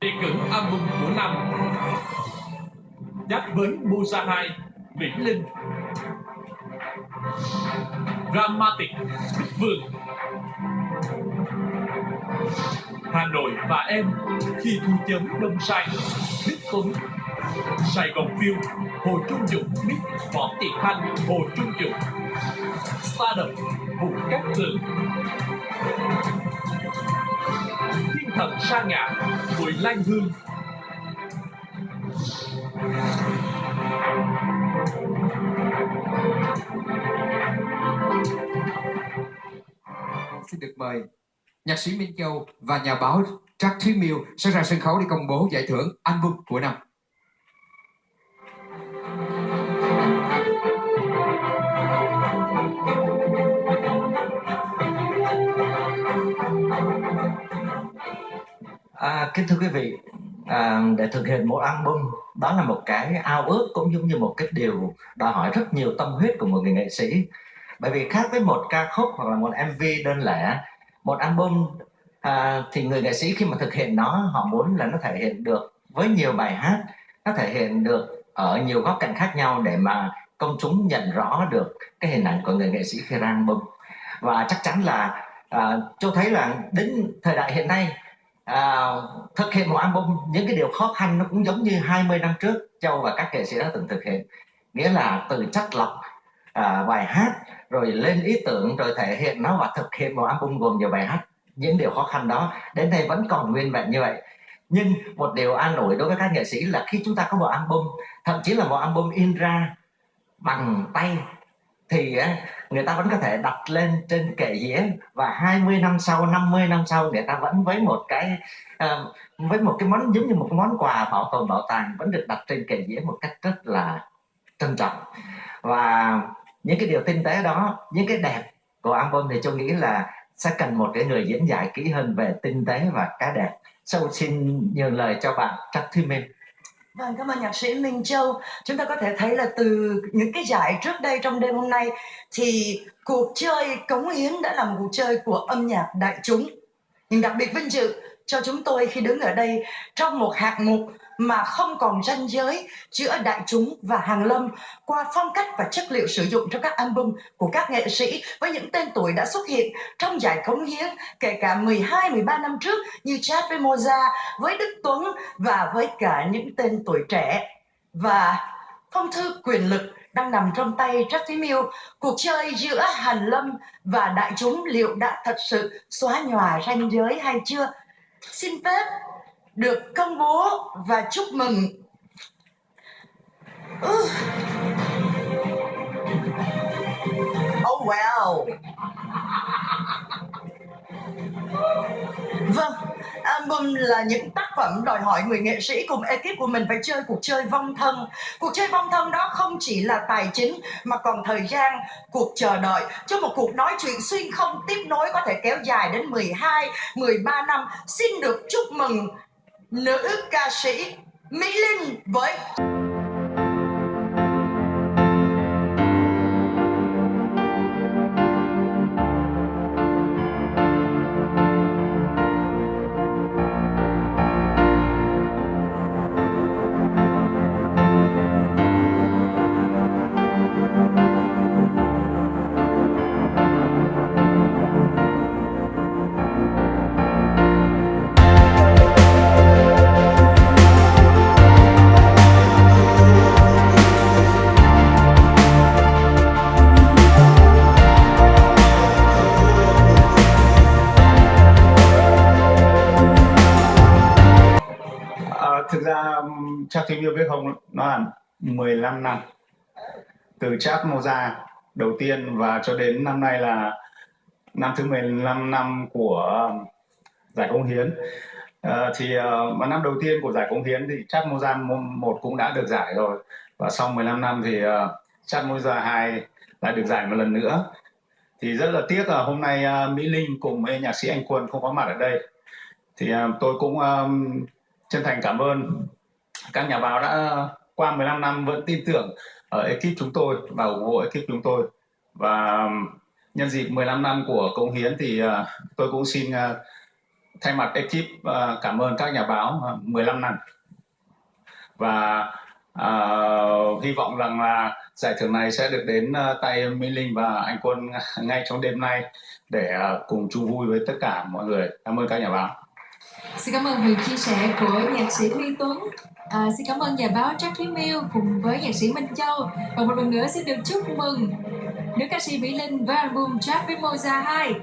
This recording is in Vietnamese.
đề cử album của năm. Nhắc với Musa 2 Vĩnh Linh. Dramatic, Bích Vườn Hà Nội và em khi thu chấm đông Sai, Bích Tuấn. Sài Gòn View, Hồ Trung Dũng Mít Võ thị Thanh, Hồ Trung Dũng. Stardom, vũ Cát Tường tinh thần sa ngã Bùi Lan Hương xin được mời nhạc sĩ Minh Châu và nhà báo Trác Thúy Miêu sẽ ra sân khấu để công bố giải thưởng album của năm. À, kính thưa quý vị, à, để thực hiện một album đó là một cái ao ước cũng giống như một cái điều đòi hỏi rất nhiều tâm huyết của một người nghệ sĩ. Bởi vì khác với một ca khúc hoặc là một MV đơn lẻ một album à, thì người nghệ sĩ khi mà thực hiện nó họ muốn là nó thể hiện được với nhiều bài hát nó thể hiện được ở nhiều góc cạnh khác nhau để mà công chúng nhận rõ được cái hình ảnh của người nghệ sĩ khi ra album. Và chắc chắn là à, cho thấy là đến thời đại hiện nay à, thực hiện một album những cái điều khó khăn nó cũng giống như 20 năm trước Châu và các nghệ sĩ đã từng thực hiện. Nghĩa là từ chất lọc à, bài hát rồi lên ý tưởng rồi thể hiện nó và thực hiện một album gồm nhiều bài hát. Những điều khó khăn đó đến nay vẫn còn nguyên vẹn như vậy. Nhưng một điều an ủi đối với các nghệ sĩ là khi chúng ta có một album thậm chí là một album in ra bằng tay thì người ta vẫn có thể đặt lên trên kệ dĩa và 20 năm sau 50 năm sau người ta vẫn với một cái uh, với một cái món giống như một món quà bảo tồn bảo tàng vẫn được đặt trên kệ dĩa một cách rất là trân trọng. Và những cái điều tinh tế đó những cái đẹp của album thì tôi nghĩ là sẽ cần một cái người diễn giải kỹ hơn về tinh tế và cái đẹp. Sau xin nhường lời cho bạn Trắc Thùy Minh Vâng, cảm ơn nhạc sĩ Minh Châu. Chúng ta có thể thấy là từ những cái giải trước đây trong đêm hôm nay thì cuộc chơi cống hiến đã là một cuộc chơi của âm nhạc đại chúng. Nhưng đặc biệt vinh dự cho chúng tôi khi đứng ở đây trong một hạng mục mà không còn ranh giới giữa đại chúng và hàng lâm qua phong cách và chất liệu sử dụng trong các album của các nghệ sĩ với những tên tuổi đã xuất hiện trong giải cống hiến kể cả 12 13 năm trước như Chad với Moza, với Đức Tuấn và với cả những tên tuổi trẻ và phong thư quyền lực đang nằm trong tay Jack Mill. Cuộc chơi giữa Hàn Lâm và đại chúng liệu đã thật sự xóa nhòa ranh giới hay chưa? Xin phép được công bố và chúc mừng uh. Oh well album là những tác phẩm đòi hỏi người nghệ sĩ cùng ekip của mình phải chơi cuộc chơi vong thân. Cuộc chơi vong thân đó không chỉ là tài chính mà còn thời gian, cuộc chờ đợi cho một cuộc nói chuyện xuyên không tiếp nối có thể kéo dài đến 12, 13 năm. Xin được chúc mừng nữ ca sĩ Mỹ Linh với thực ra chắc thì yêu biết không nó là 15 năm. Từ chat Moza đầu tiên và cho đến năm nay là năm thứ 15 năm của giải công hiến. À, thì uh, năm đầu tiên của giải công hiến thì chat Moza một cũng đã được giải rồi. Và sau 15 năm thì uh, chat Moza hai lại được giải một lần nữa. Thì rất là tiếc là hôm nay uh, Mỹ Linh cùng với nhạc sĩ Anh Quân không có mặt ở đây. Thì uh, tôi cũng um, chân thành cảm ơn các nhà báo đã qua 15 năm vẫn tin tưởng ở ekip chúng tôi và ủng hộ ekip chúng tôi và nhân dịp 15 năm của công hiến thì ờ, tôi cũng xin ờ, thay mặt ekip ờ, cảm ơn các nhà báo 15 năm và uh, hy vọng rằng là giải thưởng này sẽ được đến uh, tay Mỹ Linh và anh Quân ngay trong đêm nay để cùng chung vui với tất cả mọi người. Cảm ơn các nhà báo. Xin cảm ơn việc chia sẻ của nhạc sĩ Huy Tuấn. À, xin cảm ơn nhà báo Trác Thúy Miêu cùng với nhạc sĩ Minh Châu. Và một lần nữa xin được chúc mừng nữ ca sĩ Mỹ Linh với album Trap với Moza 2